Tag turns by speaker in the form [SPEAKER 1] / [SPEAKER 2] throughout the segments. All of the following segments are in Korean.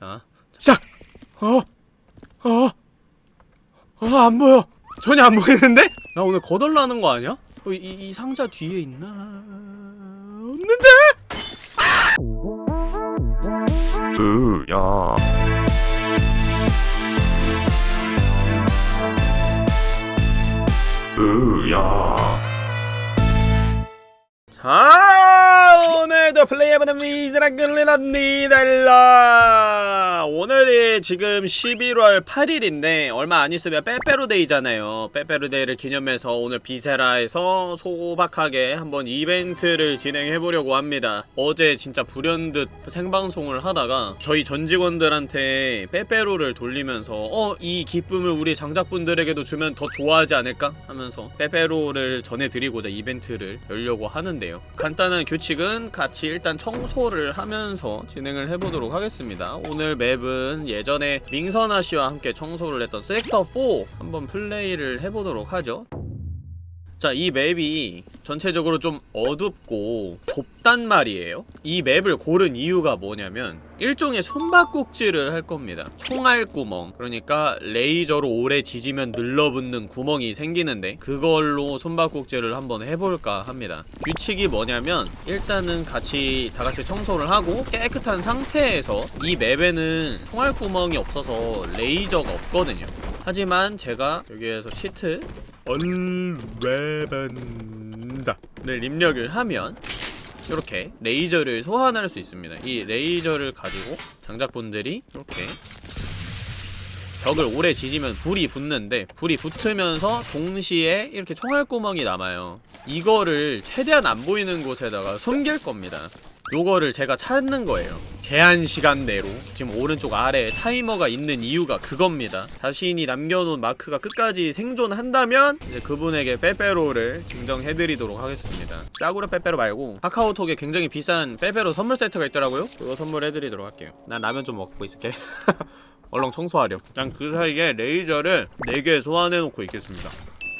[SPEAKER 1] 자, 시작! 어? 어? 어, 안 보여. 전혀 안 보이는데? 나 오늘 거덜나는 거 아니야? 어, 이, 이 상자 뒤에 있나? 없는데?
[SPEAKER 2] 으야 으야
[SPEAKER 1] 자, 오늘도 플레이해보는 미즈라 끌리납니다. 오늘이 지금 11월 8일인데 얼마 안 있으면 빼빼로데이잖아요. 빼빼로데이를 기념해서 오늘 비세라에서 소박하게 한번 이벤트를 진행해보려고 합니다. 어제 진짜 불현듯 생방송을 하다가 저희 전 직원들한테 빼빼로를 돌리면서 어, 이 기쁨을 우리 장작분들에게도 주면 더 좋아하지 않을까? 하면서 빼빼로를 전해드리고자 이벤트를 열려고 하는데요. 간단한 규칙은 같이 일단 청소를 하면서 진행을 해보도록 하겠습니다. 오늘 맵은 예전에 민선아 씨와 함께 청소를 했던 섹터 4 한번 플레이를 해보도록 하죠. 자, 이 맵이 전체적으로 좀 어둡고 좁단 말이에요. 이 맵을 고른 이유가 뭐냐면 일종의 숨바꼭질을 할 겁니다. 총알 구멍. 그러니까 레이저로 오래 지지면 늘러붙는 구멍이 생기는데 그걸로 숨바꼭질을 한번 해볼까 합니다. 규칙이 뭐냐면 일단은 같이 다 같이 청소를 하고 깨끗한 상태에서 이 맵에는 총알 구멍이 없어서 레이저가 없거든요. 하지만 제가 여기에서 치트 얼레반다를 입력을 하면 이렇게 레이저를 소환할 수 있습니다. 이 레이저를 가지고 장작분들이 이렇게 벽을 오래 지지면 불이 붙는데 불이 붙으면서 동시에 이렇게 총알구멍이 남아요. 이거를 최대한 안 보이는 곳에다가 숨길 겁니다. 요거를 제가 찾는 거예요. 제한 시간 내로 지금 오른쪽 아래에 타이머가 있는 이유가 그겁니다. 자신이 남겨놓은 마크가 끝까지 생존한다면 이제 그분에게 빼빼로를 증정해드리도록 하겠습니다. 싸구려 빼빼로 말고 카카오톡에 굉장히 비싼 빼빼로 선물 세트가 있더라고요. 그거 선물해드리도록 할게요. 난 라면 좀 먹고 있을게. 얼렁 청소하렴. 난 그 사이에 레이저를 4개 소환해놓고 있겠습니다.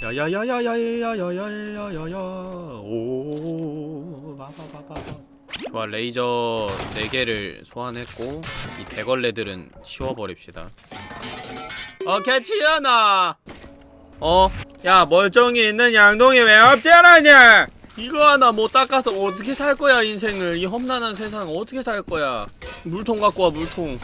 [SPEAKER 1] 야야야야야야야야야야야야 오 바바바바 좋아 레이저 4개를 소환했고 이 대걸레들은 치워버립시다. 어 캐치연아 어? 야 멀쩡히 있는 양동이 왜 없잖아냐 이거 하나 못 닦아서 어떻게 살 거야 인생을? 이 험난한 세상 어떻게 살 거야? 물통 갖고 와 물통.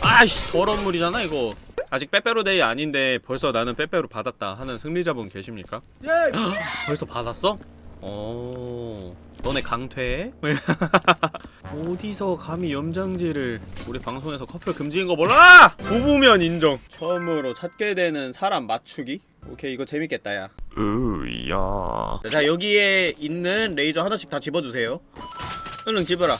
[SPEAKER 1] 아이씨 더러운 물이잖아 이거. 아직 빼빼로데이 아닌데 벌써 나는 빼빼로 받았다 하는 승리자분 계십니까?
[SPEAKER 2] 예!
[SPEAKER 1] 벌써 받았어? 어... 너네 강퇴해? 어디서 감히 염장지를 우리 방송에서 커플 금지인 거 몰라? 부부면 인정 처음으로 찾게 되는 사람 맞추기? 오케이 이거 재밌겠다 야
[SPEAKER 2] 으야
[SPEAKER 1] 자 여기에 있는 레이저 하나씩 다 집어주세요 얼른 집어라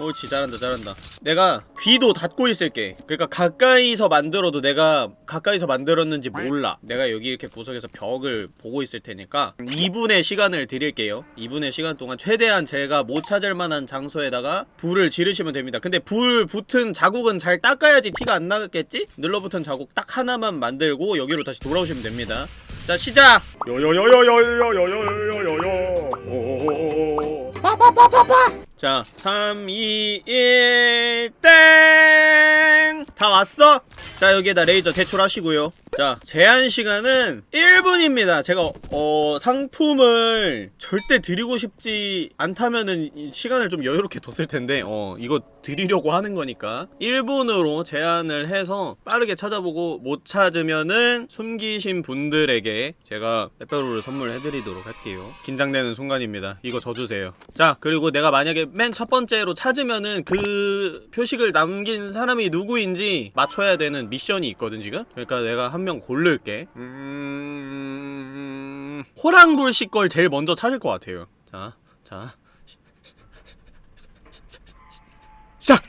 [SPEAKER 1] 옳지 잘한다 잘한다 내가 귀도 닫고 있을게 그러니까 가까이서 만들어도 내가 가까이서 만들었는지 몰라 내가 여기 이렇게 구석에서 벽을 보고 있을 테니까 2분의 시간을 드릴게요 2분의 시간 동안 최대한 제가 못 찾을 만한 장소에다가 불을 지르시면 됩니다 근데 불 붙은 자국은 잘 닦아야지 티가 안 나겠지? 눌러붙은 자국 딱 하나만 만들고 여기로 다시 돌아오시면 됩니다 자 시작!
[SPEAKER 2] 요요요요요요요요요요
[SPEAKER 1] 자, 3, 2, 1, 땡! 다 왔어? 자, 여기에다 레이저 제출하시고요. 자, 제한 시간은 1분입니다. 제가, 어, 상품을 절대 드리고 싶지 않다면은 이 시간을 좀 여유롭게 뒀을 텐데, 어, 이거 드리려고 하는 거니까. 1분으로 제한을 해서 빠르게 찾아보고 못 찾으면은 숨기신 분들에게 제가 빼빼로를 선물해드리도록 할게요. 긴장되는 순간입니다. 이거 져주세요. 자, 그리고 내가 만약에 맨 첫 번째로 찾으면은 그 표식을 남긴 사람이 누구인지 맞춰야 되는 미션이 있거든, 지금? 그러니까 내가 한 명 고를게. 음... 호랑불씨 걸 제일 먼저 찾을 것 같아요. 자, 자. 시작!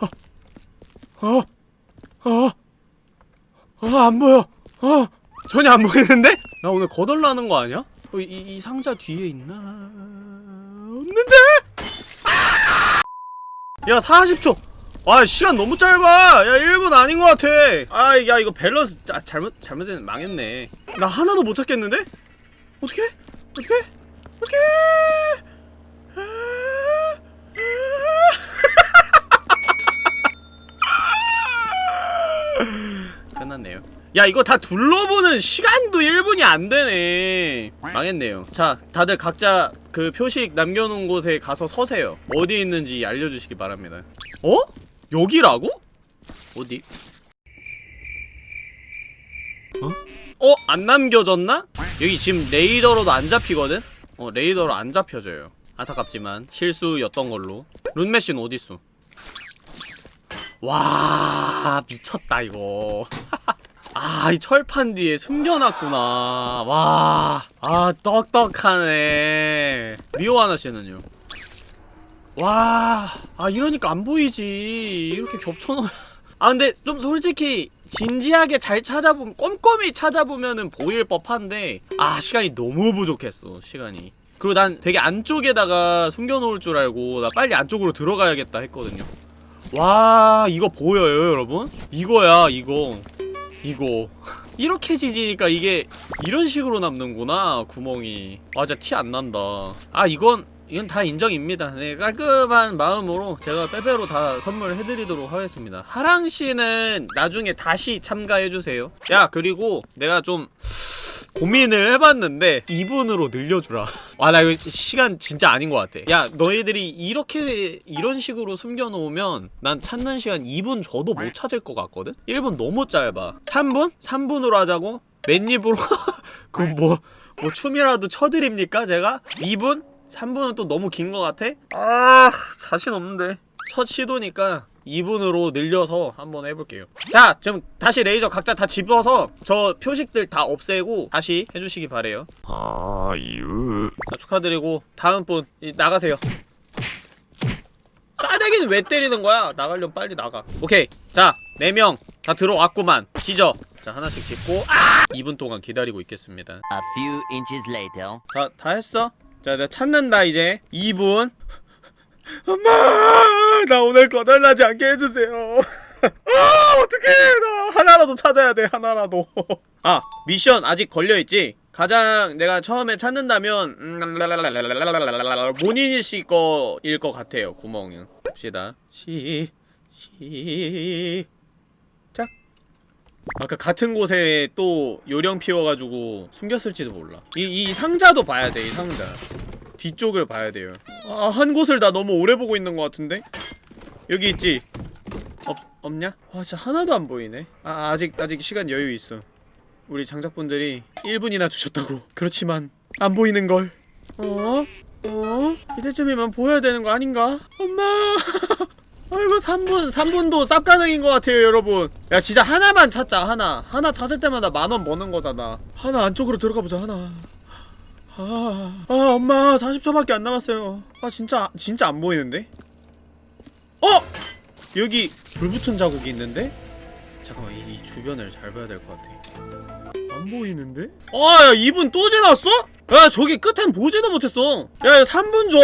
[SPEAKER 1] 어, 어, 어, 어, 안 보여. 어, 전혀 안 보이는데? 나 오늘 거덜나는 거 아니야? 어, 이, 이 상자 뒤에 있나? 없는데? 야, 40초! 아, 시간 너무 짧아! 야, 1분 아닌 것 같아! 아, 야, 이거 밸런스, 아, 잘못, 잘못된, 망했네. 나 하나도 못 찾겠는데? 어떻게? 어떻게? 어떻게? 야 이거 다 둘러보는 시간도 1분이 안 되네 망했네요 자 다들 각자 그 표식 남겨놓은 곳에 가서 서세요 어디 있는지 알려주시기 바랍니다 어? 여기라고? 어디? 어? 어? 안 남겨졌나? 여기 지금 레이더로도 안 잡히거든? 어 레이더로 안 잡혀져요 안타깝지만 실수였던 걸로 룬메시는 어딨어? 와 미쳤다 이거 아, 이 철판 뒤에 숨겨놨구나. 와, 아, 떡떡하네. 미호 하나 씨는요? 와, 아, 이러니까 안 보이지. 이렇게 겹쳐놓으 아, 근데 좀 솔직히, 진지하게 잘 찾아보면, 꼼꼼히 찾아보면은 보일 법한데, 아, 시간이 너무 부족했어, 시간이. 그리고 난 되게 안쪽에다가 숨겨놓을 줄 알고, 나 빨리 안쪽으로 들어가야겠다 했거든요. 와, 이거 보여요, 여러분? 이거야, 이거. 이거. 이렇게 지지니까 이게 이런 식으로 남는구나 구멍이. 아 진짜 티 안 난다. 아 이건 이건 다 인정입니다. 네 깔끔한 마음으로 제가 빼빼로 다 선물해드리도록 하겠습니다. 하랑씨는 나중에 다시 참가해주세요. 야 그리고 내가 좀 고민을 해봤는데 2분으로 늘려주라 와 나 이거 시간 진짜 아닌 것 같아 야 너희들이 이렇게 이런 식으로 숨겨놓으면 난 찾는 시간 2분 줘도 못 찾을 것 같거든? 1분 너무 짧아 3분? 3분으로 하자고? 맨입으로? 그럼 뭐, 뭐 춤이라도 쳐드립니까 제가? 2분? 3분은 또 너무 긴 것 같아? 아 자신 없는데 첫 시도니까 2분으로 늘려서 한번 해볼게요. 자 지금 다시 레이저 각자 다 집어서 저 표식들 다 없애고 다시 해주시기 바래요.
[SPEAKER 2] 아유.
[SPEAKER 1] 자 축하드리고 다음 분 이, 나가세요. 싸대기는 왜 때리는 거야? 나가려면 빨리 나가. 오케이. 자 4명 다 들어왔구만. 찢어 자 하나씩 찢고. 아! 2분 동안 기다리고 있겠습니다.
[SPEAKER 3] A few inches later.
[SPEAKER 1] 다, 다 했어? 자 내가 찾는다 이제. 2분. 엄마 나 오늘 거덜나지 않게 해주세요. 아 어떡해. 나 하나라도 찾아야 돼 하나라도. 아 미션 아직 걸려있지? 가장 내가 처음에 찾는다면 음, 모니니씨 거일 것 같아요 구멍은. 봅시다. 시... 시... 짝. 아까 같은 곳에 또 요령 피워가지고 숨겼을지도 몰라. 이, 이 상자도 봐야 돼이 상자. 뒤쪽을 봐야 돼요 아, 한 곳을 다 너무 오래 보고 있는 것 같은데? 여기 있지? 없, 없냐? 와 진짜 하나도 안 보이네 아 아직 아직 시간 여유 있어 우리 장작분들이 1분이나 주셨다고 그렇지만 안 보이는 걸 어? 어? 이때쯤이면 보여야 되는 거 아닌가? 엄마 아이고 3분 3분도 쌉 가능인 것 같아요 여러분 야 진짜 하나만 찾자 하나 하나 찾을 때마다 만 원 버는 거다 나 하나 안쪽으로 들어가 보자 하나 아, 아 엄마 40초밖에 안 남았어요 아 진짜 진짜 안 보이는데? 어! 여기 불 붙은 자국이 있는데? 잠깐만 이, 이 주변을 잘 봐야 될 것 같아 안 보이는데? 아야 2분 또 지났어? 야 저기 끝엔 보지도 못했어 야 3분 줘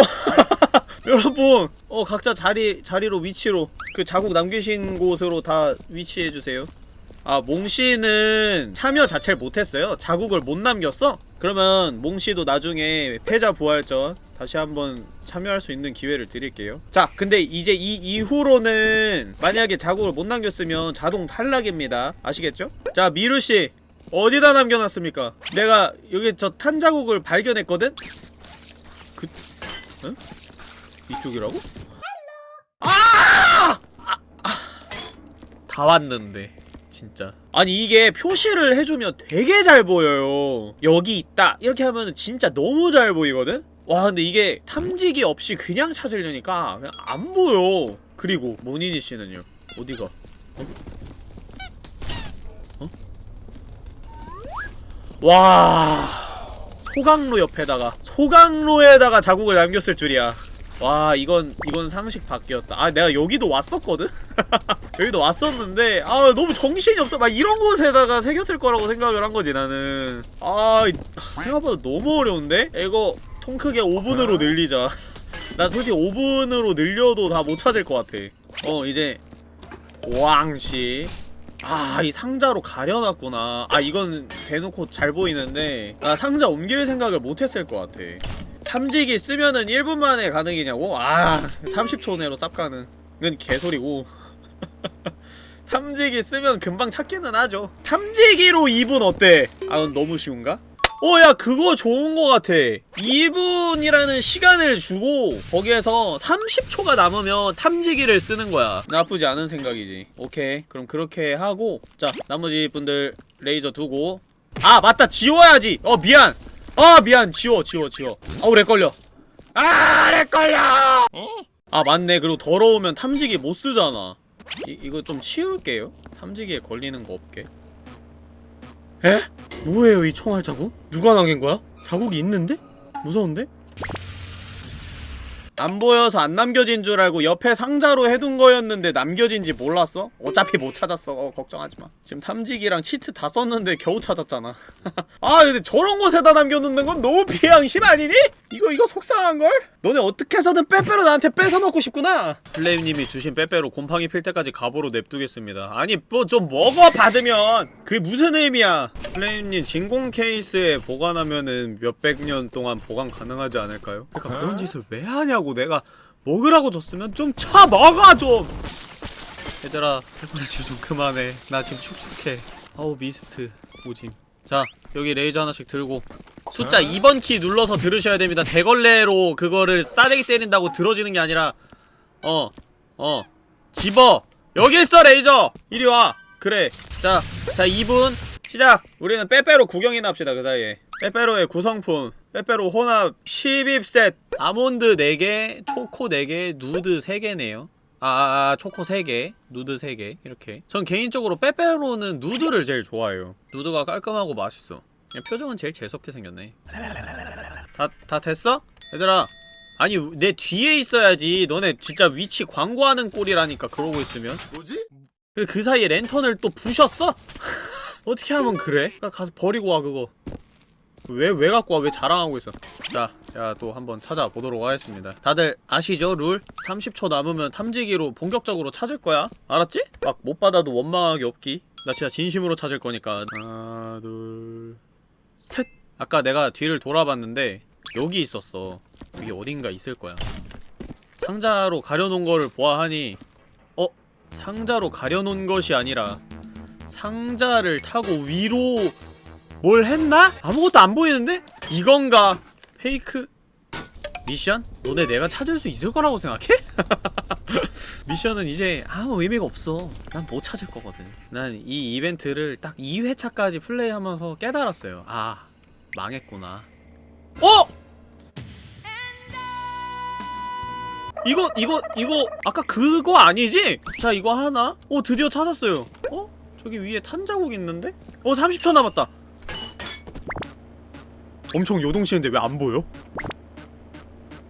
[SPEAKER 1] 여러분 어 각자 자리 자리로 위치로 그 자국 남기신 곳으로 다 위치해주세요 아 몽씨는 참여 자체를 못했어요 자국을 못 남겼어? 그러면 몽씨도 나중에 패자 부활전 다시 한번 참여할 수 있는 기회를 드릴게요 자 근데 이제 이 이후로는 만약에 자국을 못 남겼으면 자동 탈락입니다 아시겠죠? 자 미루씨 어디다 남겨놨습니까? 내가 여기 저 탄 자국을 발견했거든? 그... 응? 이쪽이라고? 아! 아! 아! 다 왔는데 진짜 아니 이게 표시를 해주면 되게 잘 보여요 여기 있다 이렇게 하면 진짜 너무 잘 보이거든? 와 근데 이게 탐지기 없이 그냥 찾으려니까 그냥 안 보여 그리고 모니니 씨는요 어디가 어? 어? 와 소강로 옆에다가 소강로에다가 자국을 남겼을 줄이야 와 이건 이건 상식 밖이었다. 아 내가 여기도 왔었거든? 여기도 왔었는데 아 너무 정신이 없어. 막 이런 곳에다가 새겼을 거라고 생각을 한 거지 나는. 아 이- 생각보다 너무 어려운데? 이거 통 크게 5분으로 늘리자. 나 솔직히 5분으로 늘려도 다 못 찾을 것 같아. 어 이제 고항시 아이 상자로 가려놨구나. 아 이건 대놓고 잘 보이는데 나 상자 옮길 생각을 못했을 것 같아 탐지기 쓰면은 1분 만에 가능이냐고? 아 30초 내로 쌉 가능 이건 개소리고 탐지기 쓰면 금방 찾기는 하죠 탐지기로 2분 어때? 아넌 너무 쉬운가? 어, 야, 그거 좋은 거 같아. 2분이라는 시간을 주고, 거기에서 30초가 남으면 탐지기를 쓰는 거야. 나쁘지 않은 생각이지. 오케이. 그럼 그렇게 하고, 자, 나머지 분들 레이저 두고. 아, 맞다! 지워야지! 어, 미안! 아, 미안! 지워, 지워, 지워. 아우, lag 걸려. 아, lag 걸려! 아, 맞네. 그리고 더러우면 탐지기 못 쓰잖아. 이, 이거 좀 치울게요. 탐지기에 걸리는 거 없게. 에? 뭐예요 이 총알 자국? 누가 남긴 거야? 자국이 있는데? 무서운데? 안 보여서 안 남겨진 줄 알고 옆에 상자로 해둔 거였는데 남겨진지 몰랐어? 어차피 못 찾았어. 어, 걱정하지마. 지금 탐지기랑 치트 다 썼는데 겨우 찾았잖아. 아 근데 저런 곳에다 남겨놓는 건 너무 비양심 아니니? 이거 이거 속상한걸? 너네 어떻게 해서든 빼빼로 나한테 뺏어먹고 싶구나. 플레임님이 주신 빼빼로 곰팡이 필 때까지 갑오로 냅두겠습니다. 아니 뭐 좀 먹어 받으면! 그게 무슨 의미야? 플레임님 진공 케이스에 보관하면은 몇백 년 동안 보관 가능하지 않을까요? 그러니까 그런 짓을 왜 하냐고 내가 먹으라고 줬으면 좀 쳐먹어 좀. 얘들아 해보내지 좀 그만해. 나 지금 축축해. 아우 미스트. 오짐 자 여기 레이저 하나씩 들고. 숫자 2번 키 눌러서 들으셔야 됩니다. 대걸레로 그거를 싸대기 때린다고 들어지는 게 아니라. 어 어. 집어. 여기 있어 레이저. 이리 와. 그래. 자 자 2분. 시작. 우리는 빼빼로 구경이나 합시다 그 사이에. 빼빼로의 구성품. 빼빼로 혼합 12셋 아몬드 4개 초코 4개 누드 3개네요 아, 아, 아, 초코 3개, 누드 3개, 이렇게. 전 개인적으로 빼빼로는 누드를 제일 좋아해요. 누드가 깔끔하고 맛있어. 그냥 표정은 제일 재수없게 생겼네. 다, 다 됐어? 얘들아. 아니, 내 뒤에 있어야지. 너네 진짜 위치 광고하는 꼴이라니까, 그러고 있으면.
[SPEAKER 2] 뭐지?
[SPEAKER 1] 그, 그 사이에 랜턴을 또 부셨어? 어떻게 하면 그래? 가- 가서 버리고 와, 그거. 왜, 왜 갖고 와? 왜 자랑하고 있어? 자, 제가 또 한번 찾아보도록 하겠습니다. 다들 아시죠? 룰? 30초 남으면 탐지기로 본격적으로 찾을 거야. 알았지? 막 못 받아도 원망하기 없기. 나 진짜 진심으로 찾을 거니까. 하나, 둘, 셋! 아까 내가 뒤를 돌아봤는데 여기 있었어. 여기 어딘가 있을 거야. 상자로 가려놓은 거를 보아하니 어? 상자로 가려놓은 것이 아니라 상자를 타고 위로 뭘 했나? 아무것도 안 보이는데? 이건가? 페이크 미션? 너네 내가 찾을 수 있을 거라고 생각해? 미션은 이제 아무 의미가 없어 난 못 찾을 거거든 난 이 이벤트를 딱 2회차까지 플레이하면서 깨달았어요 아 망했구나 어? 이거 이거 이거 아까 그거 아니지? 자 이거 하나? 어 드디어 찾았어요 어? 저기 위에 탄 자국 있는데? 어 30초 남았다 엄청 요동치는데 왜 안 보여?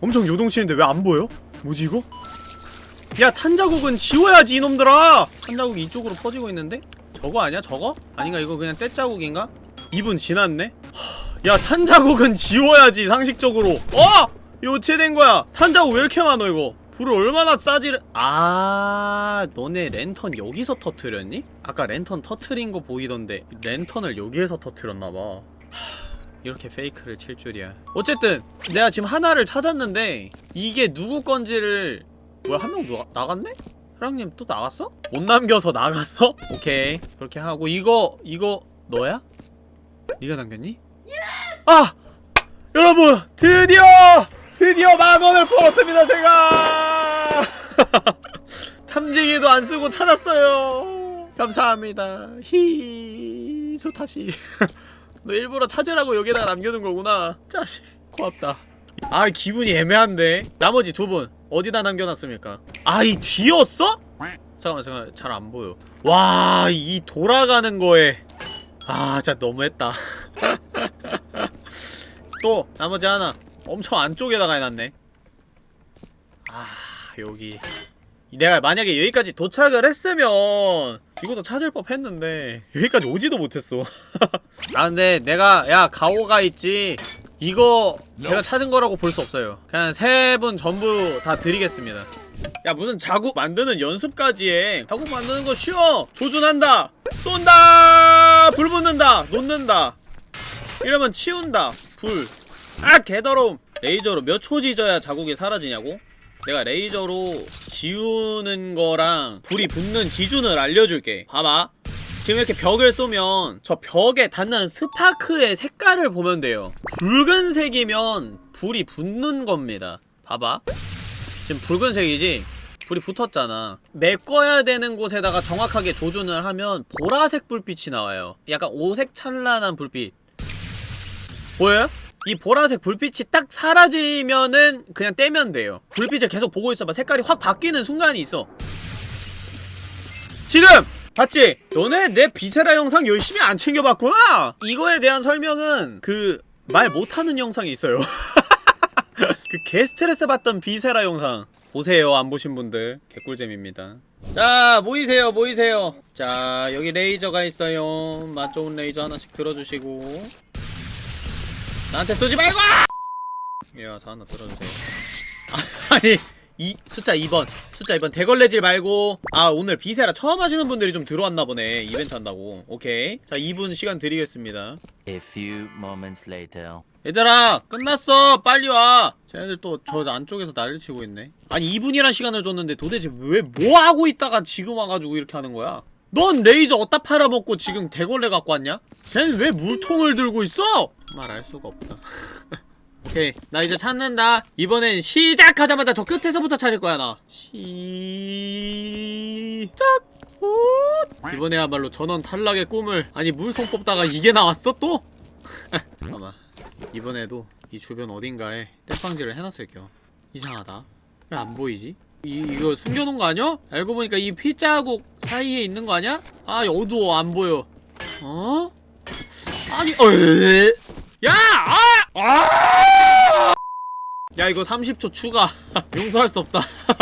[SPEAKER 1] 엄청 요동치는데 왜 안 보여? 뭐지 이거? 야 탄자국은 지워야지 이놈들아! 탄자국이 이쪽으로 퍼지고 있는데? 저거 아니야 저거? 아닌가 이거 그냥 떼자국인가? 2분 지났네? 하, 야 탄자국은 지워야지 상식적으로 어! 이거 어떻게 된 거야? 탄자국 왜 이렇게 많어 이거? 불을 얼마나 싸지를 아 너네 랜턴 여기서 터트렸니? 아까 랜턴 터트린 거 보이던데 랜턴을 여기에서 터트렸나봐 이렇게 페이크를 칠 줄이야 어쨌든 내가 지금 하나를 찾았는데 이게 누구 건지를 뭐야 한 명 나갔네? 사랑님 또 나갔어? 못 남겨서 나갔어? 오케이 그렇게 하고 이거 이거 너야? 네가 남겼니? 아! 여러분 드디어 드디어 만원을 벌었습니다 제가 탐지기도 안 쓰고 찾았어요 감사합니다 히 수타시 너 일부러 찾으라고 여기다가 남겨둔 거구나. 짜식. 고맙다. 아 기분이 애매한데. 나머지 두 분 어디다 남겨놨습니까? 아 이 뒤였어? 잠깐만 잠깐만. 잘 안 보여. 와 이 돌아가는 거에. 아 진짜 너무했다. 또 나머지 하나. 엄청 안쪽에다가 해놨네. 아 여기 내가 만약에 여기까지 도착을 했으면 이것도 찾을 법 했는데 여기까지 오지도 못했어. 아 근데 내가 야 가오가 있지. 이거 제가 찾은 거라고 볼 수 없어요. 그냥 세 분 전부 다 드리겠습니다. 야 무슨 자국 만드는 연습까지 해 자국 만드는 거 쉬워. 조준한다. 쏜다. 불 붙는다. 놓는다. 이러면 치운다. 불아 개더러움. 레이저로 몇 초 지져야 자국이 사라지냐고? 내가 레이저로 지우는 거랑 불이 붙는 기준을 알려줄게. 봐봐. 지금 이렇게 벽을 쏘면 저 벽에 닿는 스파크의 색깔을 보면 돼요. 붉은색이면 불이 붙는 겁니다. 봐봐. 지금 붉은색이지? 불이 붙었잖아. 메꿔야 되는 곳에다가 정확하게 조준을 하면 보라색 불빛이 나와요. 약간 오색 찬란한 불빛. 보여요? 이 보라색 불빛이 딱 사라지면은 그냥 떼면 돼요. 불빛을 계속 보고 있어봐. 색깔이 확 바뀌는 순간이 있어. 지금! 봤지? 너네 내 비세라 영상 열심히 안 챙겨봤구나? 이거에 대한 설명은 그 말 못하는 영상이 있어요. 그 개스트레스 받던 비세라 영상. 보세요 안 보신 분들. 개꿀잼입니다. 자 모이세요 모이세요. 자 여기 레이저가 있어요. 맛 좋은 레이저 하나씩 들어주시고 나한테 쏘지 말고! 야, 저 하나 들어주세요. 아, 아니, 이 숫자 2번. 숫자 2번. 대걸레질 말고. 아, 오늘 Viscera 처음 하시는 분들이 좀 들어왔나 보네. 이벤트 한다고. 오케이. 자, 2분 시간 드리겠습니다.
[SPEAKER 3] A few moments later.
[SPEAKER 1] 얘들아, 끝났어. 빨리 와. 쟤네들 또 저 안쪽에서 난리 치고 있네. 아니, 2분이란 시간을 줬는데 도대체 왜 뭐 하고 있다가 지금 와가지고 이렇게 하는 거야? 넌 레이저 어디다 팔아먹고 지금 대걸레 갖고 왔냐? 쟤는 왜 물통을 들고 있어? 말할 수가 없다. 오케이, 나 이제 찾는다. 이번엔 시작하자마자 저 끝에서부터 찾을 거야 나. 시작. 오. 이번에야말로 전원 탈락의 꿈을 아니 물통 뽑다가 이게 나왔어 또? 잠깐만. 이번에도 이 주변 어딘가에 땜빵질을 해놨을게요. 이상하다. 왜 안 보이지? 이, 이거 숨겨놓은 거 아니야? 알고 보니까 이 피자국 사이에 있는 거 아니야? 아 어두워 안 보여. 어? 아니 어? 야! 아! 아! 야 이거 30초 추가 용서할 수 없다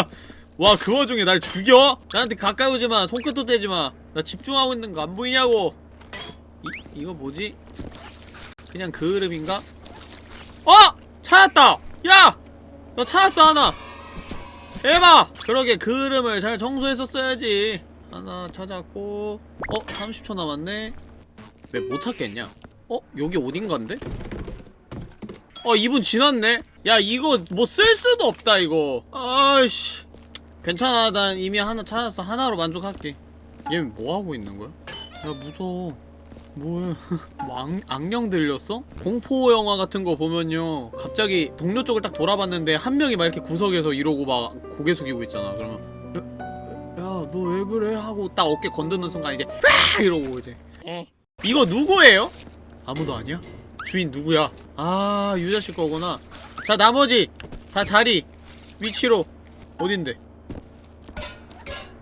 [SPEAKER 1] 와 그 와중에 날 죽여? 나한테 가까이 오지마 손끝도 떼지마 나 집중하고 있는 거 안 보이냐고 이, 이거 뭐지? 그냥 그름인가? 어! 찾았다! 야! 너 찾았어 하나 에바! 그러게 그름을 잘 청소했었어야지 하나 찾았고 어? 30초 남았네 왜 못 찾겠냐? 어? 여기 어딘간데? 어 2분 지났네? 야 이거 뭐 쓸 수도 없다 이거 아이씨 괜찮아 난 이미 하나 찾았어 하나로 만족할게 얘 뭐하고 있는 거야? 야 무서워 뭐야 뭐 악, 악령 들렸어? 공포 영화 같은 거 보면요 갑자기 동료 쪽을 딱 돌아봤는데 한 명이 막 이렇게 구석에서 이러고 막 고개 숙이고 있잖아 그러면 야 너 왜 그래? 하고 딱 어깨 건드는 순간 이제 빡 이러고 이제 이거 누구예요? 아무도 아니야? 주인 누구야? 아 유자씨 거구나 자 나머지 다 자리 위치로 어딘데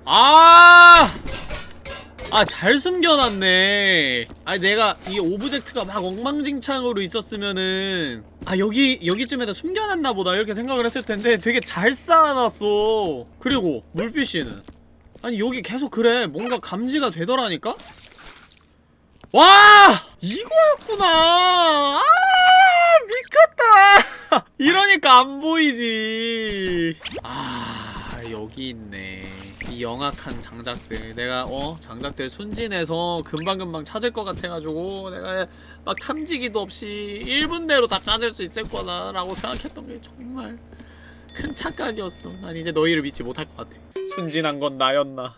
[SPEAKER 1] 아! 아, 잘 숨겨놨네. 아니, 내가 이 오브젝트가 막 엉망진창으로 있었으면은, 아, 여기, 여기쯤에다 숨겨놨나 보다. 이렇게 생각을 했을 텐데 되게 잘 쌓아놨어. 그리고, 물빛이는. 아니, 여기 계속 그래. 뭔가 감지가 되더라니까? 와! 이거였구나! 아! 미쳤다! 이러니까 안 보이지. 아, 여기 있네. 이 영악한 장작들. 내가, 어? 장작들 순진해서 금방금방 찾을 것 같아가지고, 내가 막 탐지기도 없이 1분 내로 다 찾을 수 있을 거다라고 생각했던 게 정말 큰 착각이었어. 난 이제 너희를 믿지 못할 것 같아. 순진한 건 나였나.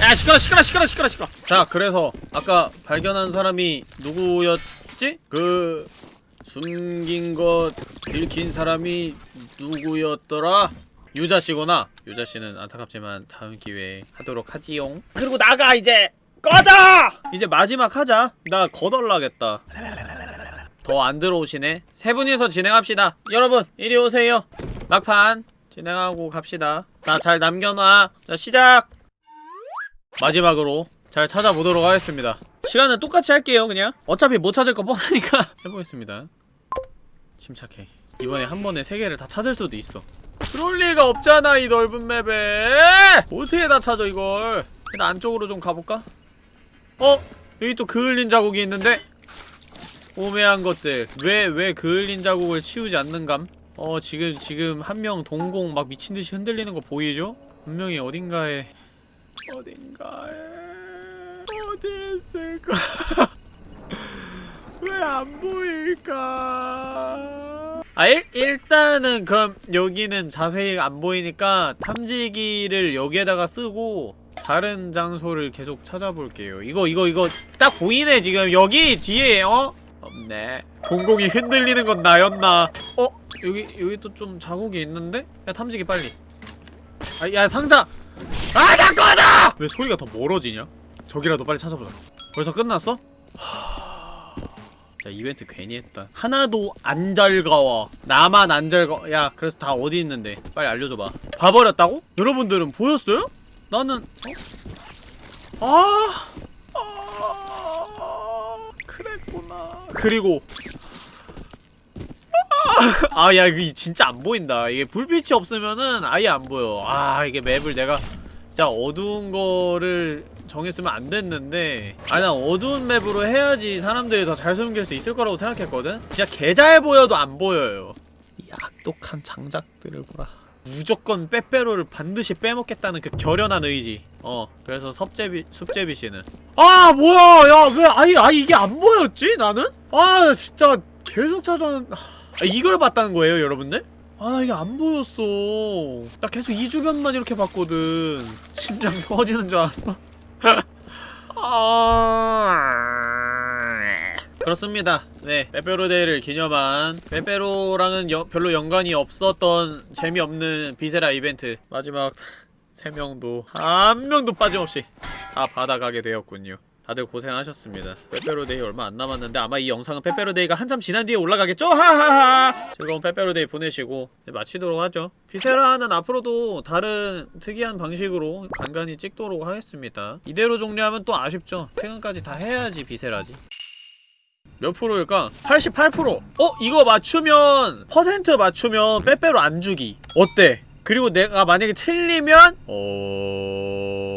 [SPEAKER 1] 야 시끄러 시끄러 시끄러 시끄러 시끄러. 자 그래서 아까 발견한 사람이 누구였지? 그 숨긴 것 들킨 사람이 누구였더라? 유자씨구나. 유자씨는 안타깝지만 다음 기회에 하도록 하지용 그리고 나가 이제! 꺼져! 이제 마지막 하자. 나 거덜나겠다. 더 안 들어오시네. 세 분이서 진행합시다. 여러분 이리 오세요. 막판 진행하고 갑시다. 나 잘 남겨놔. 자 시작 마지막으로 잘 찾아보도록 하겠습니다 시간은 똑같이 할게요 그냥 어차피 못 찾을 거 뻔하니까 해보겠습니다 침착해 이번에 한 번에 세 개를 다 찾을 수도 있어 그럴 리가 없잖아 이 넓은 맵에 어떻게 다 찾아 이걸 일단 안쪽으로 좀 가볼까? 어? 여기 또 그을린 자국이 있는데? 오매한 것들 왜 왜 그을린 자국을 치우지 않는감? 어 지금 지금 한 명 동공 막 미친듯이 흔들리는 거 보이죠? 분명히 어딘가에 어딘가에 어디 있을까? 왜 안 보일까? 아 일, 일단은 그럼 여기는 자세히 안 보이니까 탐지기를 여기에다가 쓰고 다른 장소를 계속 찾아볼게요 이거 이거 이거 딱 보이네 지금 여기 뒤에 어? 없네 공공이 흔들리는 건 나였나 어? 여기 여기 또 좀 자국이 있는데? 야 탐지기 빨리 아, 야 상자 아 잠깐만 왜 소리가 더 멀어지냐? 저기라도 빨리 찾아보자. 벌써 끝났어? 자 이벤트 괜히 했다. 하나도 안 즐거워. 나만 안 즐거워 야 그래서 다 어디 있는데? 빨리 알려줘봐. 봐버렸다고? 여러분들은 보였어요? 나는 어? 아, 아! 그랬구나. 그리고 아야 이거 진짜 안 보인다. 이게 불빛이 없으면은 아예 안 보여. 아 이게 맵을 내가 진짜 어두운 거를 정했으면 안 됐는데 아난 어두운 맵으로 해야지 사람들이 더 잘 숨길 수 있을 거라고 생각했거든? 진짜 개 잘 보여도 안 보여요 이 악독한 장작들을 보라 무조건 빼빼로를 반드시 빼먹겠다는 그 결연한 의지 어 그래서 섭제비 숲제비 씨는 아 뭐야 야 왜 아이 아 이게 안 보였지 나는? 아 진짜 계속 찾아는 아, 이걸 봤다는 거예요 여러분들? 아 이게 안 보였어. 나 계속 이 주변만 이렇게 봤거든. 심장 터지는 줄 알았어. 아... 그렇습니다. 네 빼빼로데이를 기념한 빼빼로랑은 여- 별로 연관이 없었던 재미없는 Viscera 이벤트. 마지막 3명도 한 명도 빠짐없이 다 받아가게 되었군요 다들 고생하셨습니다 빼빼로데이 얼마 안 남았는데 아마 이 영상은 빼빼로데이가 한참 지난 뒤에 올라가겠죠? 하하하 즐거운 빼빼로데이 보내시고 마치도록 하죠 Viscera는 앞으로도 다른 특이한 방식으로 간간히 찍도록 하겠습니다 이대로 종료하면 또 아쉽죠 퇴근까지 다 해야지 Viscera지 몇 프로일까? 88%! 어? 이거 맞추면 퍼센트 맞추면 빼빼로 안 주기 어때? 그리고 내가 만약에 틀리면 어...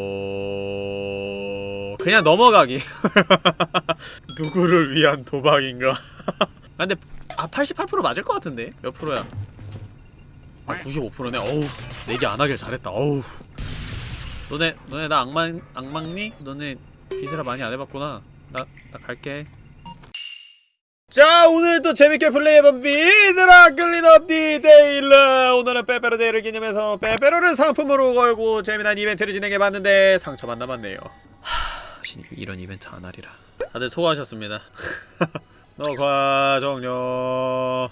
[SPEAKER 1] 그냥 넘어가기. 누구를 위한 도박인가? 아, 근데 아 88% 맞을 것 같은데? 몇 프로야? 아 95%네? 어우 내기 안 하길 잘했다. 어우. 너네 너네 나 악망 악망니? 너네 Viscera 많이 안 해봤구나. 나 나 갈게. 자 오늘도 재밌게 플레이해본 Viscera Cleanup Detail. 오늘은 빼빼로 데이를 기념해서 빼빼로를 상품으로 걸고 재미난 이벤트를 진행해봤는데 상처만 남았네요 하... 다신 이런 이벤트 안 하리라. 다들 수고하셨습니다. 녹화 종료